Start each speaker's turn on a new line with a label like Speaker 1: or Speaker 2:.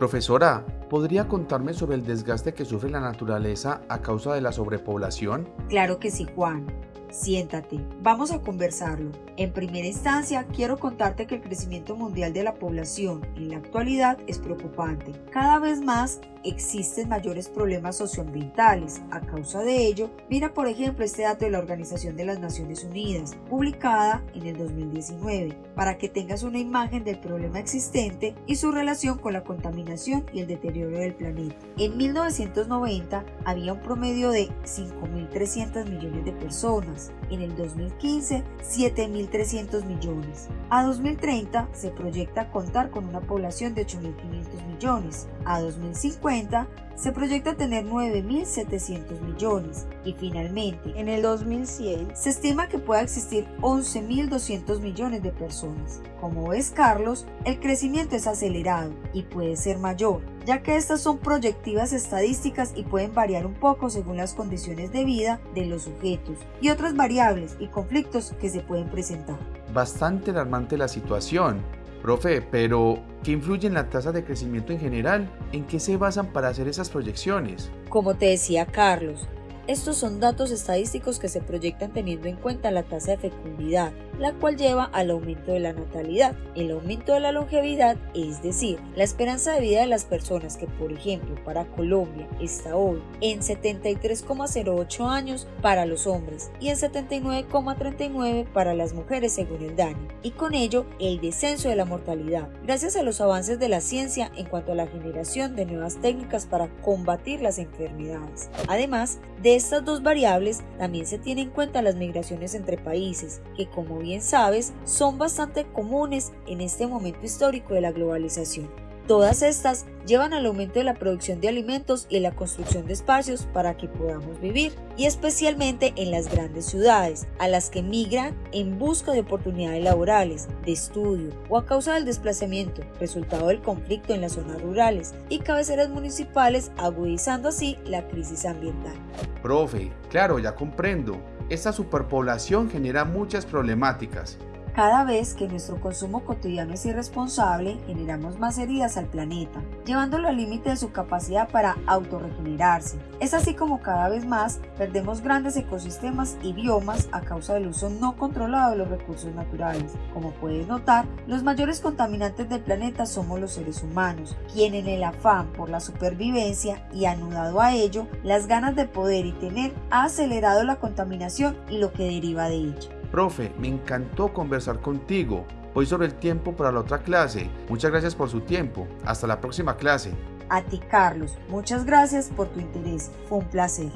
Speaker 1: Profesora, ¿podría contarme sobre el desgaste que sufre la naturaleza a causa de la sobrepoblación?
Speaker 2: Claro que sí, Juan. Siéntate, vamos a conversarlo. En primera instancia, quiero contarte que el crecimiento mundial de la población en la actualidad es preocupante. Cada vez más existen mayores problemas socioambientales. A causa de ello, mira por ejemplo este dato de la Organización de las Naciones Unidas, publicada en el 2019, para que tengas una imagen del problema existente y su relación con la contaminación y el deterioro del planeta. En 1990 había un promedio de 5.300 millones de personas, en el 2015 7.300 millones. A 2030 se proyecta contar con una población de 8.500 millones. A 2050 se proyecta tener 9.700 millones y finalmente en el 2100 se estima que pueda existir 11.200 millones de personas. Como ves Carlos, el crecimiento es acelerado y puede ser mayor, ya que estas son proyectivas estadísticas y pueden variar un poco según las condiciones de vida de los sujetos y otras variables y conflictos que se pueden presentar.
Speaker 1: Bastante alarmante la situación. Profe, pero ¿qué influye en la tasa de crecimiento en general? ¿En qué se basan para hacer esas proyecciones?
Speaker 2: Como te decía Carlos, estos son datos estadísticos que se proyectan teniendo en cuenta la tasa de fecundidad, la cual lleva al aumento de la natalidad, el aumento de la longevidad, es decir, la esperanza de vida de las personas que, por ejemplo, para Colombia está hoy en 73,08 años para los hombres y en 79,39 para las mujeres según el DANI, y con ello el descenso de la mortalidad, gracias a los avances de la ciencia en cuanto a la generación de nuevas técnicas para combatir las enfermedades. Además de estas dos variables también se tienen en cuenta las migraciones entre países, que como bien sabes son bastante comunes en este momento histórico de la globalización. Todas estas llevan al aumento de la producción de alimentos y la construcción de espacios para que podamos vivir, y especialmente en las grandes ciudades, a las que migran en busca de oportunidades laborales, de estudio o a causa del desplazamiento, resultado del conflicto en las zonas rurales y cabeceras municipales, agudizando así la crisis ambiental.
Speaker 1: Profe, claro, ya comprendo. Esta superpoblación genera muchas problemáticas,
Speaker 2: cada vez que nuestro consumo cotidiano es irresponsable, generamos más heridas al planeta, llevándolo al límite de su capacidad para autorregenerarse. Es así como cada vez más perdemos grandes ecosistemas y biomas a causa del uso no controlado de los recursos naturales. Como puedes notar, los mayores contaminantes del planeta somos los seres humanos, quienes en el afán por la supervivencia y anudado a ello las ganas de poder y tener ha acelerado la contaminación y lo que deriva de ella.
Speaker 1: Profe, me encantó conversar contigo. Hoy sobre el tiempo para la otra clase. Muchas gracias por su tiempo. Hasta la próxima clase.
Speaker 2: A ti, Carlos. Muchas gracias por tu interés. Fue un placer.